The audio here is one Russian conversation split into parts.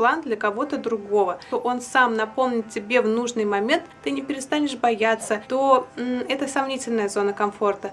план для кого-то другого, то он сам напомнит тебе в нужный момент, ты не перестанешь бояться, то это сомнительная зона комфорта.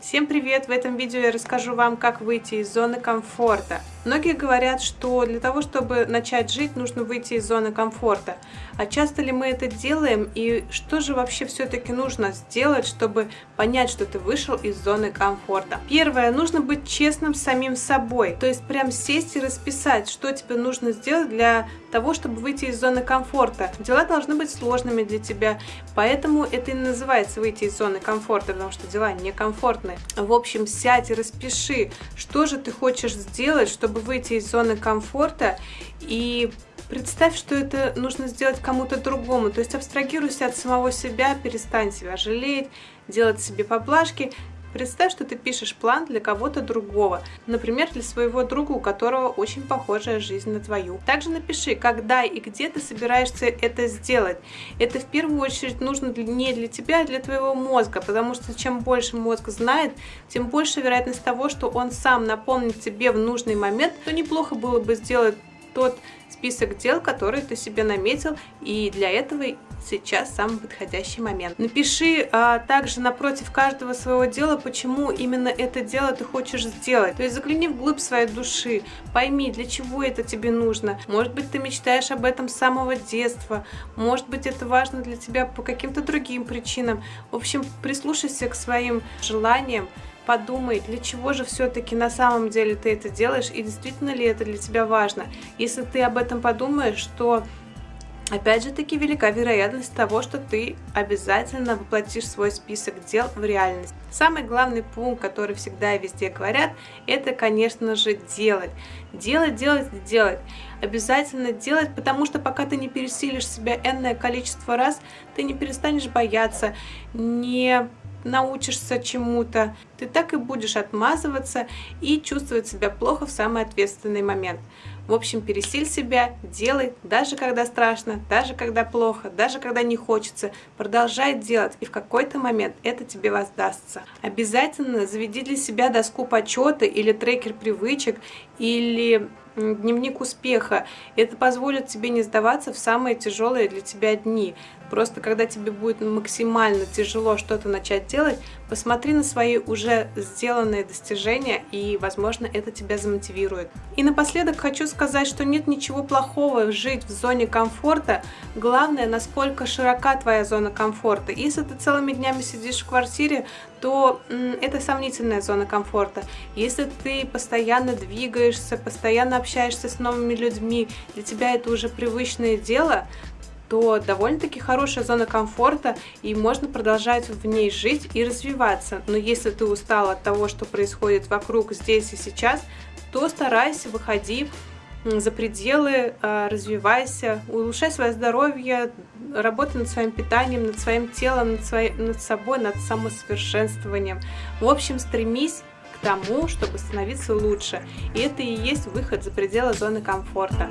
Всем привет! В этом видео я расскажу вам, как выйти из зоны комфорта. Многие говорят, что для того, чтобы начать жить, нужно выйти из зоны комфорта. А часто ли мы это делаем и что же вообще все-таки нужно сделать, чтобы понять, что ты вышел из зоны комфорта? Первое, нужно быть честным с самим собой. То есть прям сесть и расписать, что тебе нужно сделать для того, чтобы выйти из зоны комфорта. Дела должны быть сложными для тебя, поэтому это и называется выйти из зоны комфорта, потому что дела некомфортные. В общем, сядь и распиши, что же ты хочешь сделать, чтобы чтобы выйти из зоны комфорта и представь, что это нужно сделать кому-то другому. То есть абстрагируйся от самого себя, перестань себя жалеть, делать себе поблажки. Представь, что ты пишешь план для кого-то другого, например, для своего друга, у которого очень похожая жизнь на твою. Также напиши, когда и где ты собираешься это сделать. Это в первую очередь нужно не для тебя, а для твоего мозга, потому что чем больше мозг знает, тем больше вероятность того, что он сам напомнит тебе в нужный момент, то неплохо было бы сделать тот список дел, которые ты себе наметил, и для этого сейчас самый подходящий момент. Напиши а, также напротив каждого своего дела, почему именно это дело ты хочешь сделать. То есть загляни вглубь своей души, пойми, для чего это тебе нужно. Может быть, ты мечтаешь об этом с самого детства, может быть, это важно для тебя по каким-то другим причинам. В общем, прислушайся к своим желаниям, подумай, для чего же все-таки на самом деле ты это делаешь и действительно ли это для тебя важно. Если ты об этом подумаешь, то Опять же таки велика вероятность того, что ты обязательно воплотишь свой список дел в реальность. Самый главный пункт, который всегда и везде говорят, это, конечно же, делать. Делать, делать, делать. Обязательно делать, потому что пока ты не пересилишь себя энное количество раз, ты не перестанешь бояться, не научишься чему-то, ты так и будешь отмазываться и чувствовать себя плохо в самый ответственный момент. В общем, пересиль себя, делай, даже когда страшно, даже когда плохо, даже когда не хочется. Продолжай делать, и в какой-то момент это тебе воздастся. Обязательно заведи для себя доску почета или трекер привычек, или дневник успеха. Это позволит тебе не сдаваться в самые тяжелые для тебя дни. Просто когда тебе будет максимально тяжело что-то начать делать, посмотри на свои уже сделанные достижения, и, возможно, это тебя замотивирует. И напоследок хочу сказать, что нет ничего плохого жить в зоне комфорта. Главное, насколько широка твоя зона комфорта. Если ты целыми днями сидишь в квартире, то это сомнительная зона комфорта. Если ты постоянно двигаешься, постоянно общаешься с новыми людьми, для тебя это уже привычное дело, то довольно-таки хорошая зона комфорта, и можно продолжать в ней жить и развиваться. Но если ты устал от того, что происходит вокруг здесь и сейчас, то старайся, выходи за пределы, а, развивайся, улучшай свое здоровье, работай над своим питанием, над своим телом, над, своей, над собой, над самосовершенствованием. В общем, стремись к тому, чтобы становиться лучше. И это и есть выход за пределы зоны комфорта.